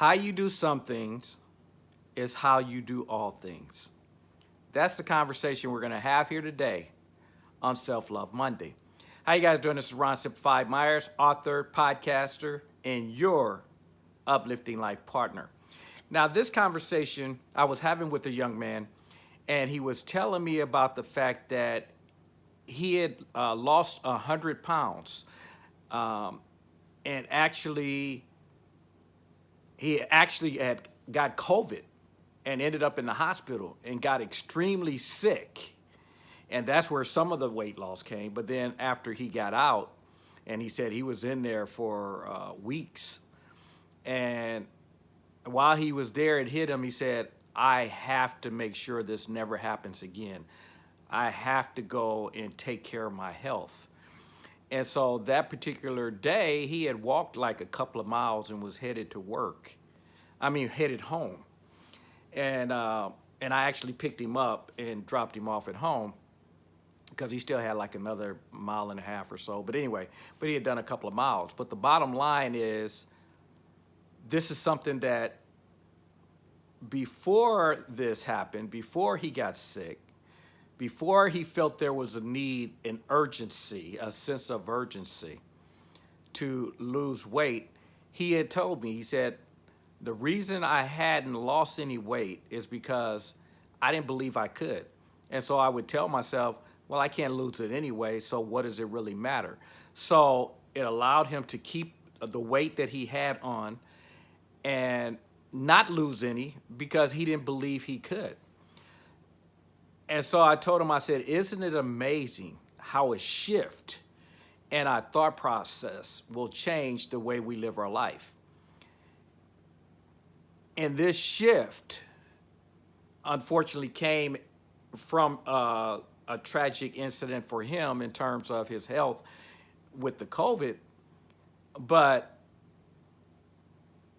How you do some things is how you do all things. That's the conversation we're gonna have here today on Self-Love Monday. How you guys doing? This is Ron Simplified Myers, author, podcaster, and your uplifting life partner. Now, this conversation I was having with a young man, and he was telling me about the fact that he had uh, lost 100 pounds um, and actually he actually had got COVID and ended up in the hospital and got extremely sick. And that's where some of the weight loss came. But then after he got out, and he said he was in there for uh, weeks. And while he was there, it hit him. He said, I have to make sure this never happens again. I have to go and take care of my health. And so that particular day, he had walked like a couple of miles and was headed to work. I mean, headed home. And, uh, and I actually picked him up and dropped him off at home because he still had like another mile and a half or so. But anyway, but he had done a couple of miles. But the bottom line is, this is something that before this happened, before he got sick, before he felt there was a need, an urgency, a sense of urgency to lose weight, he had told me, he said, the reason I hadn't lost any weight is because I didn't believe I could. And so I would tell myself, well, I can't lose it anyway, so what does it really matter? So it allowed him to keep the weight that he had on and not lose any because he didn't believe he could. And so I told him, I said, isn't it amazing how a shift in our thought process will change the way we live our life? And this shift, unfortunately, came from uh, a tragic incident for him in terms of his health with the COVID. But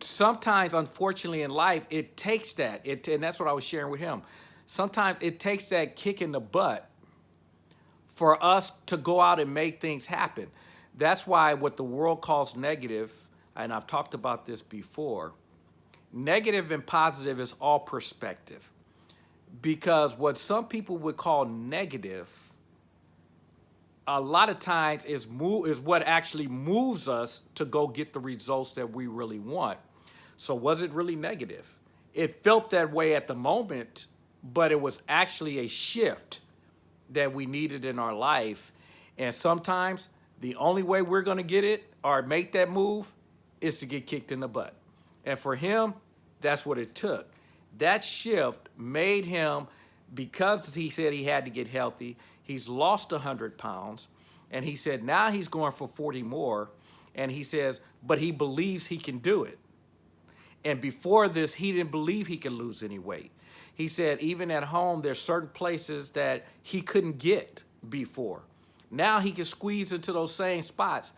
sometimes, unfortunately, in life, it takes that. It, and that's what I was sharing with him sometimes it takes that kick in the butt for us to go out and make things happen. That's why what the world calls negative, and I've talked about this before, negative and positive is all perspective. Because what some people would call negative, a lot of times is move is what actually moves us to go get the results that we really want. So was it really negative? It felt that way at the moment but it was actually a shift that we needed in our life. And sometimes the only way we're going to get it or make that move is to get kicked in the butt. And for him, that's what it took. That shift made him, because he said he had to get healthy, he's lost 100 pounds. And he said now he's going for 40 more. And he says, but he believes he can do it. And before this, he didn't believe he could lose any weight. He said even at home, there's certain places that he couldn't get before. Now he can squeeze into those same spots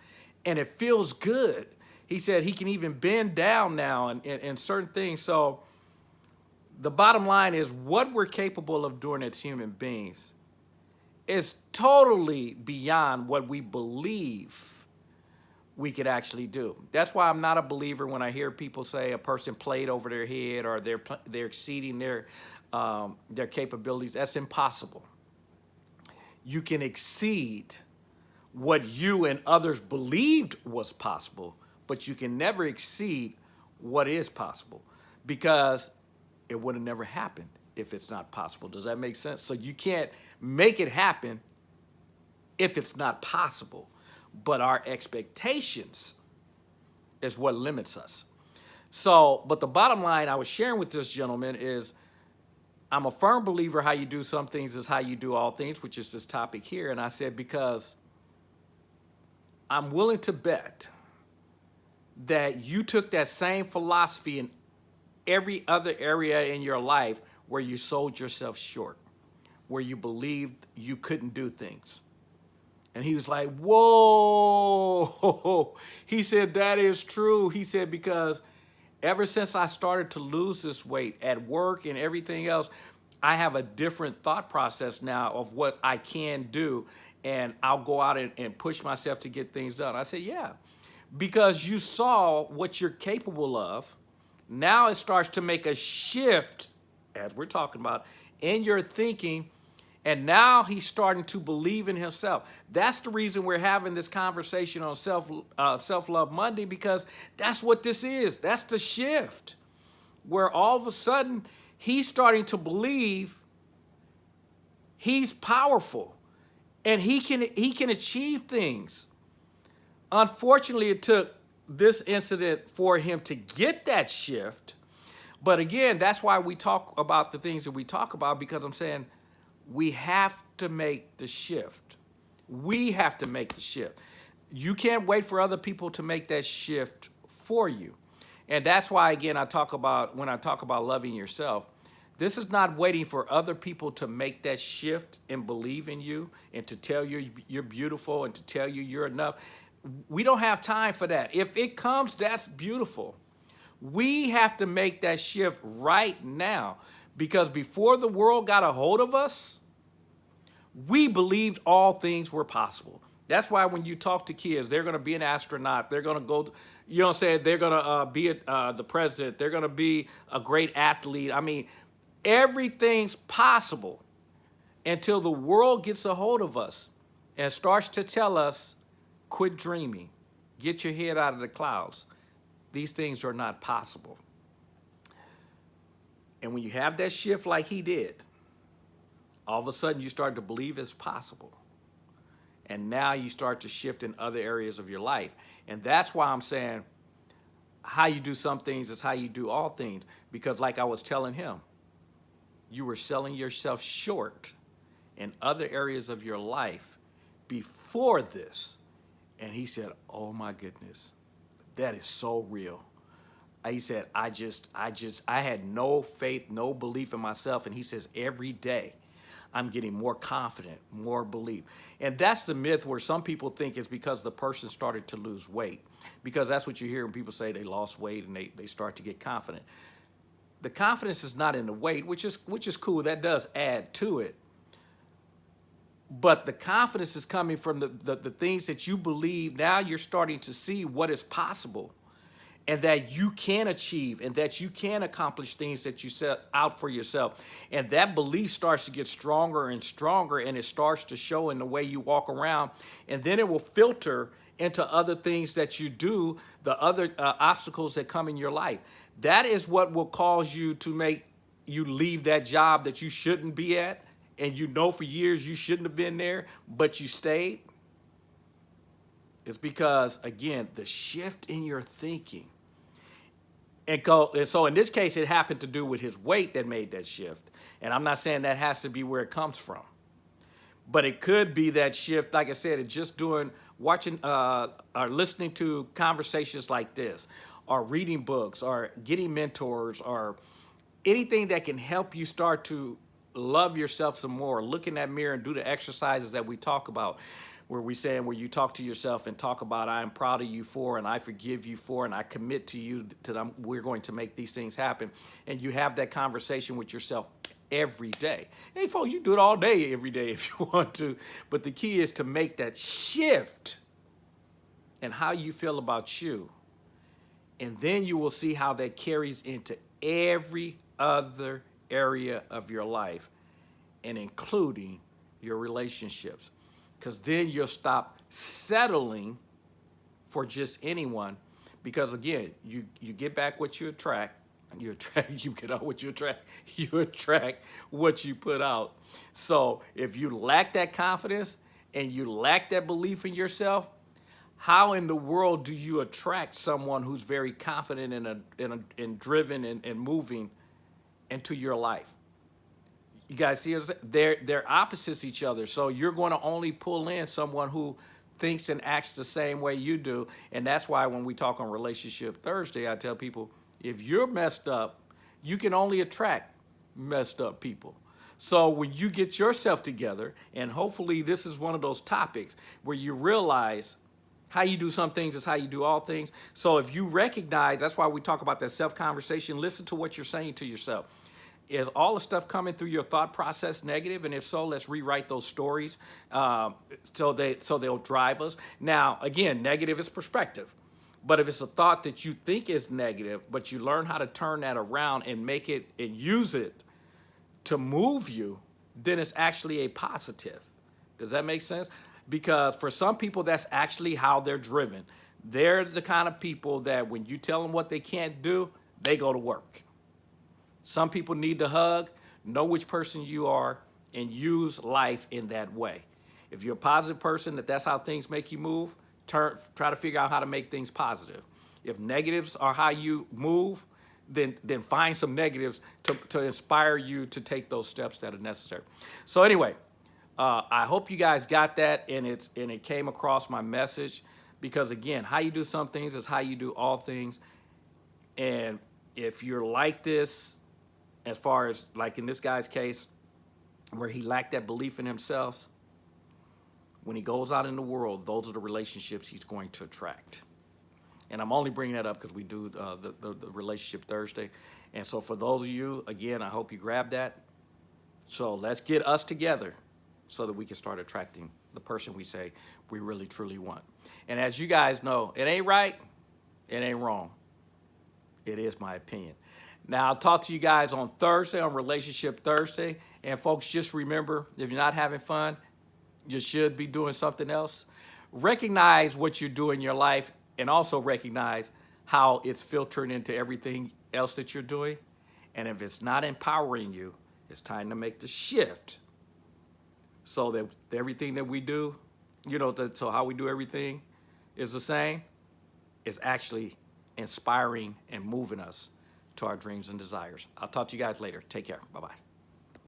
and it feels good. He said he can even bend down now and, and, and certain things. So the bottom line is what we're capable of doing as human beings is totally beyond what we believe we could actually do. That's why I'm not a believer when I hear people say a person played over their head or they're, they're exceeding their, um, their capabilities. That's impossible. You can exceed what you and others believed was possible, but you can never exceed what is possible because it would have never happened if it's not possible. Does that make sense? So you can't make it happen if it's not possible but our expectations is what limits us. So, but the bottom line I was sharing with this gentleman is I'm a firm believer how you do some things is how you do all things, which is this topic here. And I said, because I'm willing to bet that you took that same philosophy in every other area in your life where you sold yourself short, where you believed you couldn't do things. And he was like, whoa. He said, that is true. He said, because ever since I started to lose this weight at work and everything else, I have a different thought process now of what I can do. And I'll go out and, and push myself to get things done. I said, yeah, because you saw what you're capable of Now it starts to make a shift, as we're talking about, in your thinking. And now he's starting to believe in himself. That's the reason we're having this conversation on self uh, self love Monday because that's what this is. That's the shift, where all of a sudden he's starting to believe he's powerful, and he can he can achieve things. Unfortunately, it took this incident for him to get that shift. But again, that's why we talk about the things that we talk about because I'm saying we have to make the shift. We have to make the shift. You can't wait for other people to make that shift for you. And that's why, again, I talk about when I talk about loving yourself, this is not waiting for other people to make that shift and believe in you and to tell you you're beautiful and to tell you you're enough we don't have time for that. If it comes, that's beautiful. We have to make that shift right now because before the world got a hold of us, we believed all things were possible. That's why when you talk to kids, they're going to be an astronaut. They're going to go, you know what I'm saying? They're going to uh, be a, uh, the president. They're going to be a great athlete. I mean, everything's possible until the world gets a hold of us and starts to tell us Quit dreaming. Get your head out of the clouds. These things are not possible. And when you have that shift like he did, all of a sudden you start to believe it's possible. And now you start to shift in other areas of your life. And that's why I'm saying how you do some things is how you do all things. Because like I was telling him, you were selling yourself short in other areas of your life before this. And he said, oh my goodness, that is so real. He said, I just, I just, I had no faith, no belief in myself. And he says, every day I'm getting more confident, more belief. And that's the myth where some people think it's because the person started to lose weight. Because that's what you hear when people say they lost weight and they, they start to get confident. The confidence is not in the weight, which is, which is cool. That does add to it but the confidence is coming from the, the, the, things that you believe. Now you're starting to see what is possible and that you can achieve and that you can accomplish things that you set out for yourself. And that belief starts to get stronger and stronger and it starts to show in the way you walk around. And then it will filter into other things that you do, the other uh, obstacles that come in your life. That is what will cause you to make you leave that job that you shouldn't be at and you know for years you shouldn't have been there, but you stayed, it's because, again, the shift in your thinking. And, so in this case, it happened to do with his weight that made that shift. And I'm not saying that has to be where it comes from. But it could be that shift, like I said, just doing, watching, uh, or listening to conversations like this, or reading books, or getting mentors, or anything that can help you start to love yourself some more, look in that mirror and do the exercises that we talk about where we saying where you talk to yourself and talk about I am proud of you for and I forgive you for and I commit to you them we're going to make these things happen and you have that conversation with yourself every day. Hey folks, you do it all day every day if you want to, but the key is to make that shift and how you feel about you. And then you will see how that carries into every other area of your life and including your relationships. Because then you'll stop settling for just anyone. Because again, you, you get back what you attract, and you attract, you get out what you attract, you attract what you put out. So if you lack that confidence and you lack that belief in yourself, how in the world do you attract someone who's very confident and, a, and, a, and driven and, and moving into your life. You guys see, they're, they're opposites each other. So you're going to only pull in someone who thinks and acts the same way you do. And that's why when we talk on Relationship Thursday, I tell people, if you're messed up, you can only attract messed up people. So when you get yourself together, and hopefully this is one of those topics where you realize how you do some things is how you do all things. So if you recognize, that's why we talk about that self-conversation, listen to what you're saying to yourself. Is all the stuff coming through your thought process negative? And if so, let's rewrite those stories um, so, they, so they'll drive us. Now, again, negative is perspective. But if it's a thought that you think is negative, but you learn how to turn that around and make it and use it to move you, then it's actually a positive. Does that make sense? Because for some people, that's actually how they're driven. They're the kind of people that when you tell them what they can't do, they go to work. Some people need to hug, know which person you are, and use life in that way. If you're a positive person, that that's how things make you move, turn, try to figure out how to make things positive. If negatives are how you move, then then find some negatives to, to inspire you to take those steps that are necessary. So anyway, uh, I hope you guys got that and it's and it came across my message because again, how you do some things is how you do all things. And if you're like this, as far as like in this guy's case, where he lacked that belief in himself, when he goes out in the world, those are the relationships he's going to attract. And I'm only bringing that up because we do uh, the, the, the relationship Thursday. And so for those of you, again, I hope you grab that. So let's get us together so that we can start attracting the person we say we really truly want. And as you guys know, it ain't right, it ain't wrong. It is my opinion. Now, I'll talk to you guys on Thursday on Relationship Thursday. And folks, just remember, if you're not having fun, you should be doing something else. Recognize what you do in your life and also recognize how it's filtering into everything else that you're doing. And if it's not empowering you, it's time to make the shift so that everything that we do, you know, so how we do everything is the same, is actually inspiring and moving us to our dreams and desires. I'll talk to you guys later. Take care. Bye bye.